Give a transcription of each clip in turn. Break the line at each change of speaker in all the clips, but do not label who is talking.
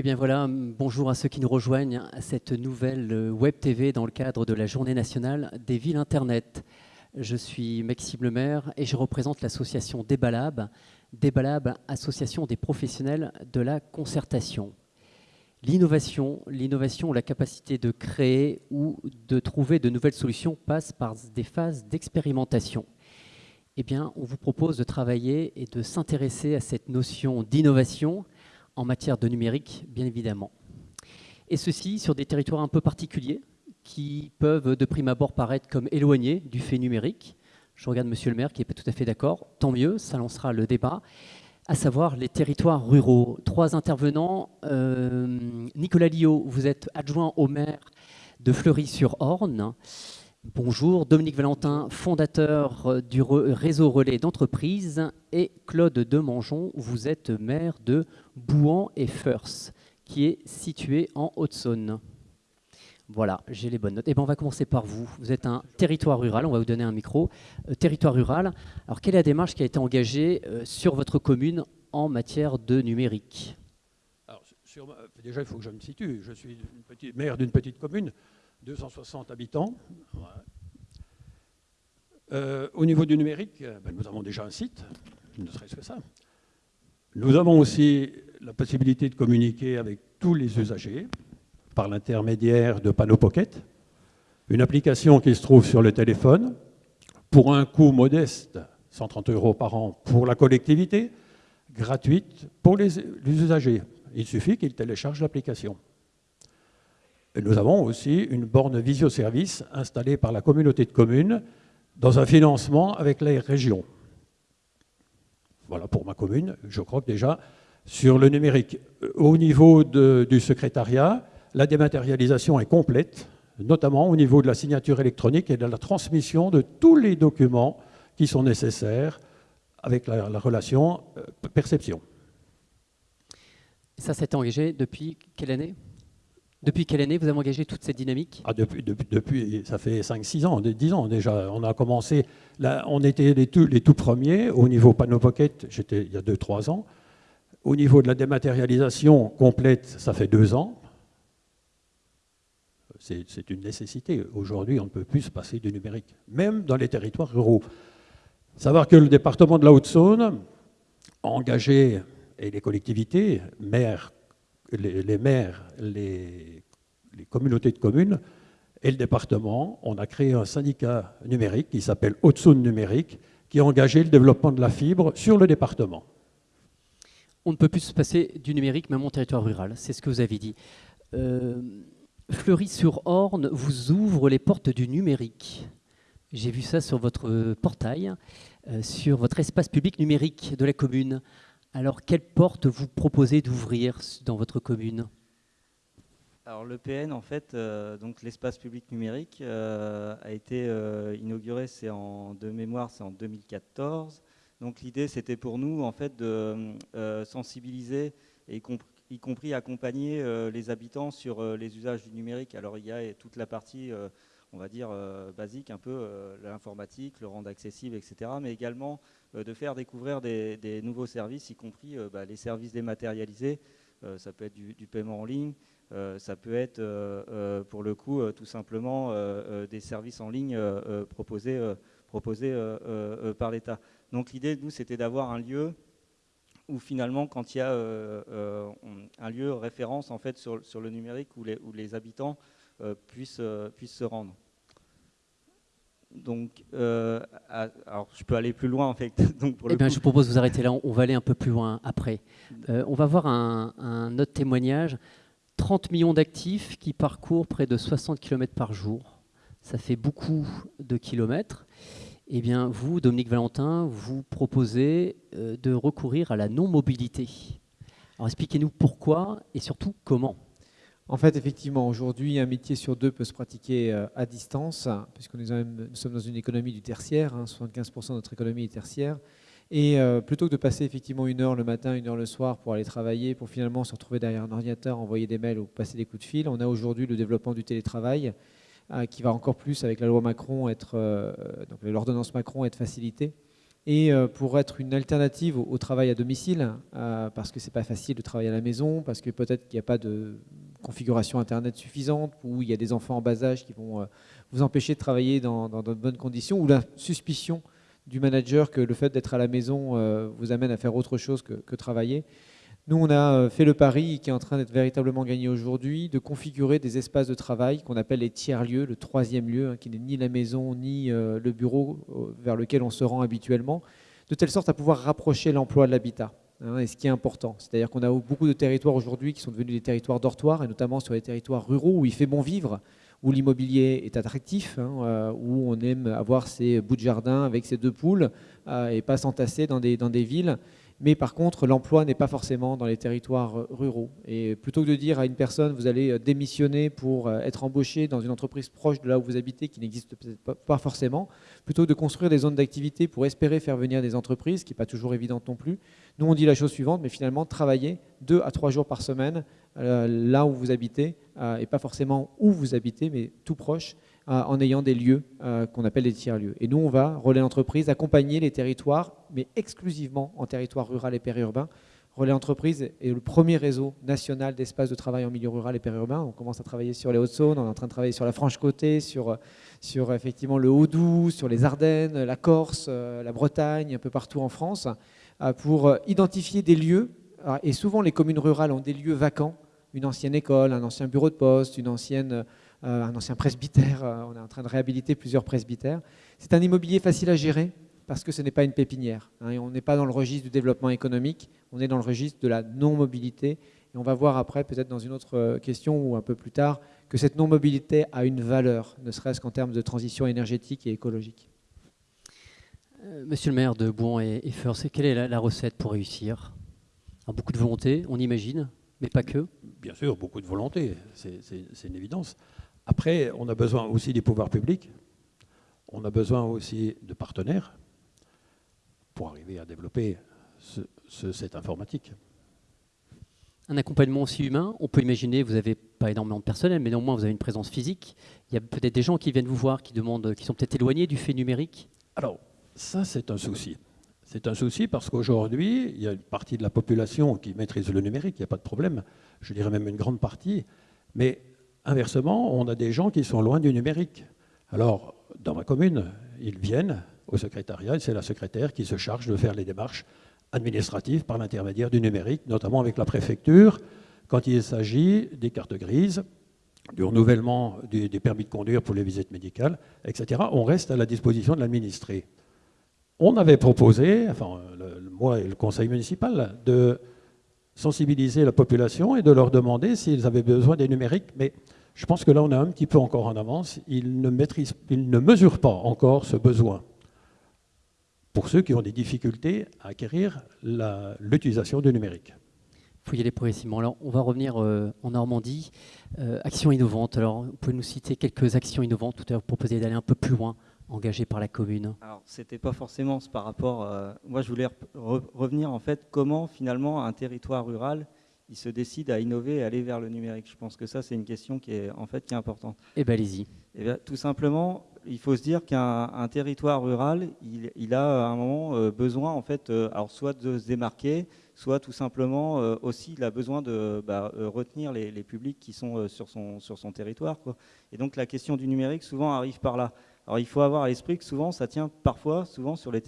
Eh bien voilà, bonjour à ceux qui nous rejoignent à cette nouvelle euh, Web TV dans le cadre de la Journée nationale des villes Internet. Je suis Maxime Lemaire et je représente l'association Débalab, Débalab, association des professionnels de la concertation. L'innovation, l'innovation, la capacité de créer ou de trouver de nouvelles solutions passe par des phases d'expérimentation. Eh bien, on vous propose de travailler et de s'intéresser à cette notion d'innovation en matière de numérique, bien évidemment. Et ceci sur des territoires un peu particuliers qui peuvent de prime abord paraître comme éloignés du fait numérique. Je regarde Monsieur le maire qui n'est pas tout à fait d'accord. Tant mieux, ça lancera le débat. À savoir les territoires ruraux. Trois intervenants. Euh, Nicolas Lio, vous êtes adjoint au maire de Fleury-sur-Orne. Bonjour, Dominique Valentin, fondateur du réseau relais d'entreprise, et Claude Demangeon, vous êtes maire de Bouan et Feurs, qui est situé en Haute-Saône. Voilà, j'ai les bonnes notes. Et eh ben, on va commencer par vous. Vous êtes un territoire rural, on va vous donner un micro. Euh, territoire rural. Alors, quelle est la démarche qui a été engagée euh, sur votre commune en matière de numérique?
Déjà, il faut que je me situe. Je suis maire d'une petite commune 260 habitants. Euh, au niveau du numérique, euh, ben, nous avons déjà un site, ne serait-ce que ça. Nous avons aussi la possibilité de communiquer avec tous les usagers par l'intermédiaire de Panneau Pocket, une application qui se trouve sur le téléphone pour un coût modeste, 130 euros par an pour la collectivité, gratuite pour les, les usagers. Il suffit qu'ils téléchargent l'application nous avons aussi une borne visioservice installée par la communauté de communes dans un financement avec les régions. Voilà pour ma commune. Je crois que déjà, sur le numérique, euh, au niveau du secrétariat, la dématérialisation est complète, notamment au niveau de la signature électronique et de la transmission de tous les documents qui sont nécessaires avec la, la relation euh, perception.
Ça s'est engagé depuis quelle année? Depuis quelle année vous avez engagé toute cette dynamique?
Ah, depuis, depuis, ça fait 5-6 ans, 10 ans déjà. On a commencé, là, on était les tout, premiers au niveau Panneau Pocket, j'étais il y a 2-3 ans. Au niveau de la dématérialisation complète, ça fait 2 ans. C'est une nécessité. Aujourd'hui, on ne peut plus se passer du numérique, même dans les territoires ruraux. Savoir que le département de la Haute-Saône a engagé, et les collectivités, maires, les, maires, les, communautés de communes et le département, on a créé un syndicat numérique qui s'appelle Haute-Saône Numérique, qui a engagé le développement de la fibre sur le département.
On ne peut plus se passer du numérique, même en territoire rural, c'est ce que vous avez dit. Euh, Fleury-sur-Orne vous ouvre les portes du numérique. J'ai vu ça sur votre portail, euh, sur votre espace public numérique de la commune. Alors, quelle porte vous proposez d'ouvrir dans votre commune?
Alors l'EPN, en fait, euh, donc l'espace public numérique euh, a été euh, inauguré, c'est en de mémoire, c'est en 2014. Donc l'idée, c'était pour nous, en fait, de sensibiliser et y compris accompagner les habitants sur les usages du numérique. Alors il y a toute la partie on va dire, euh, basique, un peu euh, l'informatique, le rendre accessible, etc. Mais également euh, de faire découvrir des, nouveaux services, y compris bah, les services dématérialisés. ça peut être du, paiement en ligne, ça peut être, pour le coup, tout simplement des services en ligne proposés, proposés par l'État. Donc l'idée, nous, c'était d'avoir un lieu où finalement, quand il y a un lieu référence en fait sur, sur le numérique où les, où les habitants euh, puissent, euh, puissent se rendre. Donc, euh, alors je peux aller plus loin en fait. Donc
pour eh bien, je vous propose de vous arrêter là. On va aller un peu plus loin après. on va voir un, autre témoignage. 30 millions d'actifs qui parcourent près de 60 km par jour. Ça fait beaucoup de kilomètres. Eh bien, vous, Dominique Valentin, vous proposez de recourir à la non-mobilité. Alors, expliquez-nous pourquoi et surtout comment.
En fait, effectivement, aujourd'hui, un métier sur deux peut se pratiquer euh, à distance, puisque nous, sommes dans une économie du tertiaire, 75% hein, de notre économie est tertiaire. Et euh, plutôt que de passer effectivement une heure le matin, une heure le soir pour aller travailler, pour finalement se retrouver derrière un ordinateur, envoyer des mails ou passer des coups de fil, on a aujourd'hui le développement du télétravail euh, qui va encore plus, avec la loi Macron, être, donc l'ordonnance Macron, être facilité. et pour être une alternative au, travail à domicile, parce que c'est pas facile de travailler à la maison, parce que peut-être qu'il n'y a pas de configuration Internet suffisante, ou il y a des enfants en bas âge qui vont vous empêcher de travailler dans, de bonnes conditions, ou la suspicion du manager que le fait d'être à la maison vous amène à faire autre chose que travailler. Nous, on a euh, fait le pari qui est en train d'être véritablement gagné aujourd'hui, de configurer des espaces de travail qu'on appelle les tiers-lieux, le troisième lieu, hein, qui n'est ni la maison ni euh, le bureau euh, vers lequel on se rend habituellement, de telle sorte à pouvoir rapprocher l'emploi de l'habitat. Hein, et ce qui est important, c'est-à-dire qu'on a beaucoup de territoires aujourd'hui qui sont devenus des territoires dortoirs, et notamment sur les territoires ruraux où il fait bon vivre, où l'immobilier est attractif, hein, où on aime avoir ses bouts de jardin avec ses deux poules et pas s'entasser dans des, dans des villes. Mais par contre, l'emploi n'est pas forcément dans les territoires euh, ruraux. Et plutôt que de dire à une personne, vous allez euh, démissionner pour euh, être embauché dans une entreprise proche de là où vous habitez, qui n'existe pas forcément, plutôt que de construire des zones d'activité pour espérer faire venir des entreprises, qui n'est pas toujours évident non plus, nous on dit la chose suivante, mais finalement travailler deux à trois jours par semaine là où vous habitez, et pas forcément où vous habitez, mais tout proche, en ayant des lieux euh, qu'on appelle des tiers-lieux. Et nous, on va, Relais Entreprise, accompagner les territoires, mais exclusivement en territoire rural et périurbain. Relais Entreprise est le premier réseau national d'espaces de travail en milieu rural et périurbain. On commence à travailler sur les Hauts-de-Saône, on est en train de travailler sur la Franche-Côte, sur, sur effectivement le Haut-Doubs, sur les Ardennes, la Corse, euh, la Bretagne, un peu partout en France, pour identifier des lieux. Et souvent, les communes rurales ont des lieux vacants, une ancienne école, un ancien bureau de poste, une ancienne euh, un ancien presbytère. Euh, on est en train de réhabiliter plusieurs presbytères. C'est un immobilier facile à gérer parce que ce n'est pas une pépinière. Hein, et on n'est pas dans le registre du développement économique, on est dans le registre de la non-mobilité. Et on va voir après, peut-être dans une autre euh, question ou un peu plus tard, que cette non-mobilité a une valeur, ne serait-ce qu'en termes de transition énergétique et écologique.
Monsieur le maire de Bouan et, et quelle est la, recette pour réussir? Beaucoup de volonté, on imagine, mais pas que
Bien sûr, beaucoup de volonté, c'est une évidence. Après, on a besoin aussi des pouvoirs publics, on a besoin aussi de partenaires pour arriver à développer cette informatique.
Un accompagnement aussi humain, on peut imaginer, vous n'avez pas énormément de personnel, mais néanmoins vous avez une présence physique. Il y a peut-être des gens qui viennent vous voir, qui demandent, qui sont peut-être éloignés du fait numérique.
Alors, ça c'est un souci. C'est un souci parce qu'aujourd'hui, il y a une partie de la population qui maîtrise le numérique, il n'y a pas de problème. Je dirais même une grande partie. Mais Inversement, on a des gens qui sont loin du numérique. Alors, dans ma commune, ils viennent au secrétariat et c'est la secrétaire qui se charge de faire les démarches administratives par l'intermédiaire du numérique, notamment avec la préfecture, quand il s'agit des cartes grises, du renouvellement des, permis de conduire pour les visites médicales, etc. On reste à la disposition de l'administré. On avait proposé, enfin, moi et le conseil municipal, de sensibiliser la population et de leur demander s'ils avaient besoin des numériques, mais je pense que là, on est un petit peu encore en avance. Ils ne, maîtrisent, ils ne mesurent pas encore ce besoin. Pour ceux qui ont des difficultés à acquérir l'utilisation du numérique.
Il faut y aller progressivement. Alors, on va revenir euh, en Normandie. Euh, actions innovantes. Alors, vous pouvez nous citer quelques actions innovantes Tout à l'heure, vous proposez d'aller un peu plus loin, engagées par la commune.
Alors, c'était pas forcément par rapport. Euh, moi, je voulais revenir en fait comment finalement un territoire rural il se décide à innover et aller vers le numérique Je pense que ça, c'est une question qui est, en fait, qui est importante.
Eh bien, allez-y.
Eh tout simplement, il faut se dire qu'un territoire rural, il, a à un moment euh, besoin, en fait, euh, alors soit de se démarquer, soit tout simplement euh, aussi, il a besoin de bah, retenir les, publics qui sont sur, son, sur son territoire. Quoi. Et donc, la question du numérique, souvent, arrive par là. Alors, il faut avoir à l'esprit que souvent, ça tient parfois, souvent, sur les,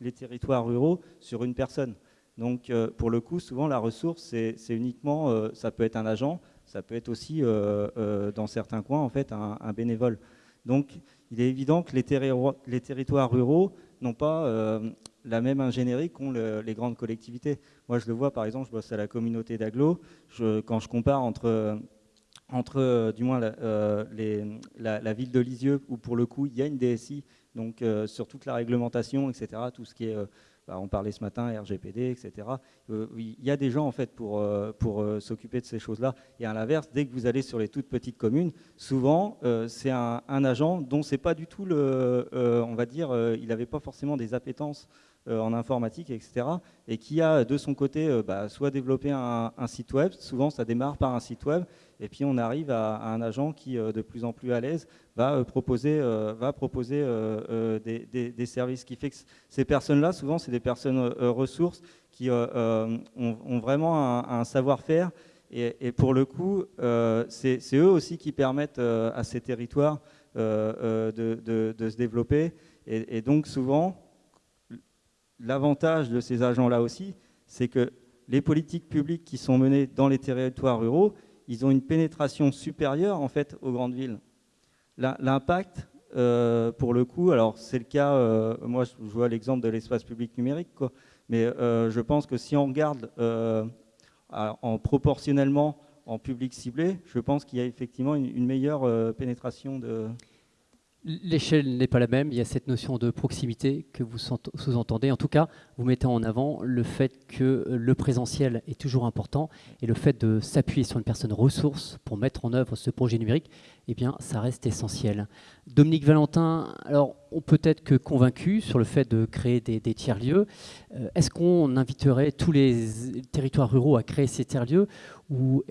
les territoires ruraux, sur une personne. Donc, euh, pour le coup, souvent, la ressource, c'est uniquement, euh, ça peut être un agent, ça peut être aussi, euh, dans certains coins, en fait, un, bénévole. Donc, il est évident que les, territoires ruraux n'ont pas la même ingénierie qu'ont les grandes collectivités. Moi, je le vois, par exemple, je bosse à la communauté d'Aglo. Quand je compare entre, entre du moins, la, la, ville de Lisieux, où pour le coup, il y a une DSI, donc sur toute la réglementation, etc., tout ce qui est bah, on parlait ce matin RGPD, etc. Euh, il y a des gens en fait pour, euh, euh, s'occuper de ces choses-là. Et à l'inverse, dès que vous allez sur les toutes petites communes, souvent c'est un, agent dont c'est pas du tout le, on va dire, il n'avait pas forcément des appétences en informatique, etc. Et qui a de son côté bah, soit développé un, site web, souvent ça démarre par un site web, et puis on arrive à, un agent qui, de plus en plus à l'aise, va proposer, va proposer des, services. qui fait que ces personnes-là, souvent, c'est des personnes ressources qui ont, vraiment un savoir-faire et, pour le coup, euh, c'est eux aussi qui permettent euh, à ces territoires euh, de, se développer. Et, donc souvent, l'avantage de ces agents-là aussi, c'est que les politiques publiques qui sont menées dans les territoires ruraux, ils ont une pénétration supérieure en fait aux grandes villes. L'impact, pour le coup, alors c'est le cas, moi je vois l'exemple de l'espace public numérique, quoi, mais je pense que si on regarde en proportionnellement en public ciblé, je pense qu'il y a effectivement une, meilleure euh, pénétration de,
L'échelle n'est pas la même, il y a cette notion de proximité que vous sous-entendez. En tout cas, vous mettez en avant le fait que le présentiel est toujours important et le fait de s'appuyer sur une personne ressource pour mettre en œuvre ce projet numérique, eh bien, ça reste essentiel. Dominique Valentin, alors on peut être que convaincu sur le fait de créer des, tiers-lieux. Euh, est-ce qu'on inviterait tous les territoires ruraux à créer ces tiers-lieux ou,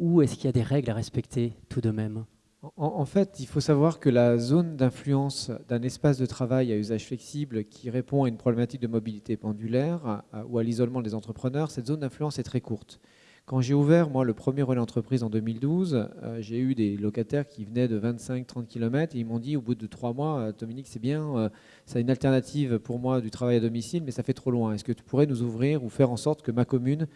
ou est-ce qu'il y a des règles à respecter tout de même?
En, fait, il faut savoir que la zone d'influence d'un espace de travail à usage flexible qui répond à une problématique de mobilité pendulaire ou à l'isolement des entrepreneurs, cette zone d'influence est très courte. Quand j'ai ouvert, moi, le premier relais entreprise en 2012, euh, j'ai eu des locataires qui venaient de 25-30 km et ils m'ont dit au bout de trois mois, euh, Dominique, c'est bien, euh, c'est une alternative pour moi du travail à domicile, mais ça fait trop loin. Est-ce que tu pourrais nous ouvrir ou faire en sorte que ma commune,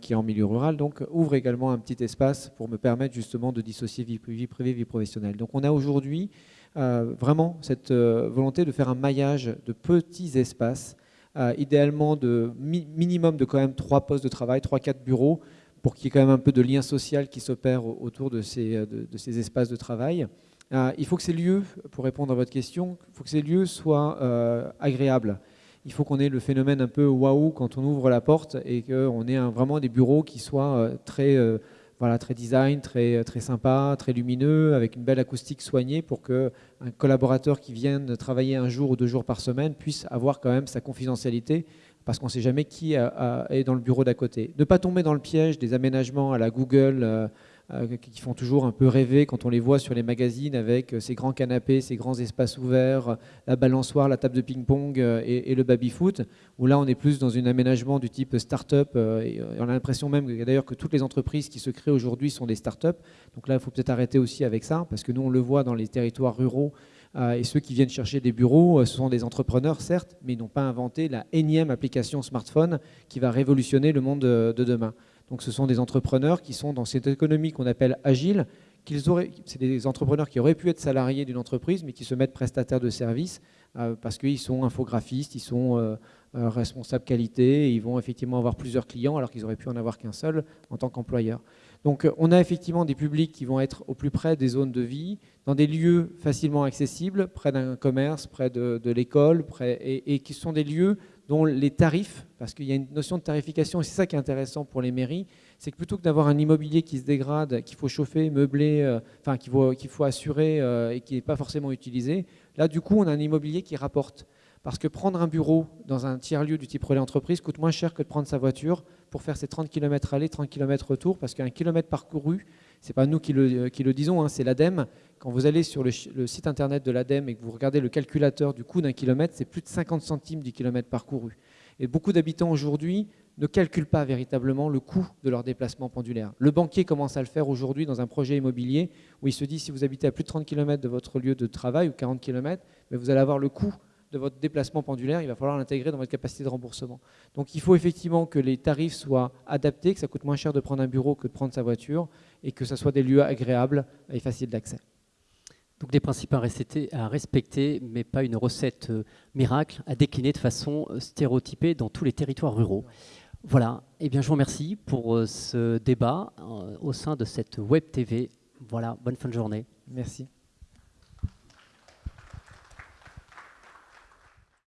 qui est en milieu rural, donc ouvre également un petit espace pour me permettre justement de dissocier vie, vie privée, vie professionnelle? Donc on a aujourd'hui vraiment cette volonté de faire un maillage de petits espaces euh, idéalement de minimum de quand même trois postes de travail, trois, quatre bureaux, pour qu'il y ait quand même un peu de lien social qui s'opère autour de ces, euh, de, ces, espaces de travail. Euh, il faut que ces lieux, pour répondre à votre question, il faut que ces lieux soient agréables. Il faut qu'on ait le phénomène un peu waouh quand on ouvre la porte et qu'on ait vraiment des bureaux qui soient très voilà, très design, très, très sympa, très lumineux, avec une belle acoustique soignée pour qu'un collaborateur qui vienne travailler un jour ou deux jours par semaine puisse avoir quand même sa confidentialité parce qu'on ne sait jamais qui est dans le bureau d'à côté. Ne pas tomber dans le piège des aménagements à la Google, euh, euh, qui font toujours un peu rêver quand on les voit sur les magazines avec euh, ces grands canapés, ces grands espaces ouverts, la balançoire, la table de ping-pong euh, et, le baby-foot, où là on est plus dans un aménagement du type start-up. Et on a l'impression même d'ailleurs que toutes les entreprises qui se créent aujourd'hui sont des start-up. Donc là il faut peut-être arrêter aussi avec ça, parce que nous on le voit dans les territoires ruraux. et ceux qui viennent chercher des bureaux, ce sont des entrepreneurs, certes, mais ils n'ont pas inventé la énième application smartphone qui va révolutionner le monde de demain. Donc ce sont des entrepreneurs qui sont dans cette économie qu'on appelle agile. C'est des entrepreneurs qui auraient pu être salariés d'une entreprise, mais qui se mettent prestataires de services euh, parce qu'ils sont infographistes, ils sont euh, euh, responsables qualité, ils vont effectivement avoir plusieurs clients alors qu'ils auraient pu en avoir qu'un seul en tant qu'employeur. Donc on a effectivement des publics qui vont être au plus près des zones de vie, dans des lieux facilement accessibles, près d'un commerce, près de, l'école, et, qui sont des lieux dont les tarifs, parce qu'il y a une notion de tarification, et c'est ça qui est intéressant pour les mairies, c'est que plutôt que d'avoir un immobilier qui se dégrade, qu'il faut chauffer, meubler, euh, enfin qu'il faut, assurer euh, et qui n'est pas forcément utilisé, là du coup on a un immobilier qui rapporte. Parce que prendre un bureau dans un tiers-lieu du type relais entreprise coûte moins cher que de prendre sa voiture pour faire ses 30 km aller, 30 km retour, parce qu'un kilomètre parcouru, c'est pas nous qui le, le disons, hein, c'est l'ADEME. Quand vous allez sur le, site internet de l'ADEME et que vous regardez le calculateur du coût d'un kilomètre, c'est plus de 50 centimes du kilomètre parcouru. Et beaucoup d'habitants aujourd'hui ne calculent pas véritablement le coût de leur déplacement pendulaire. Le banquier commence à le faire aujourd'hui dans un projet immobilier où il se dit si vous habitez à plus de 30 km de votre lieu de travail ou 40 km, mais vous allez avoir le coût de votre déplacement pendulaire, il va falloir l'intégrer dans votre capacité de remboursement. Donc il faut effectivement que les tarifs soient adaptés, que ça coûte moins cher de prendre un bureau que de prendre sa voiture, et que ce soit des lieux agréables et faciles d'accès.
Donc des principes à respecter, mais pas une recette euh, miracle à décliner de façon euh, stéréotypée dans tous les territoires ruraux. Voilà, et eh bien je vous remercie pour euh, ce débat au sein de cette Web TV. Voilà, bonne fin de journée.
Merci.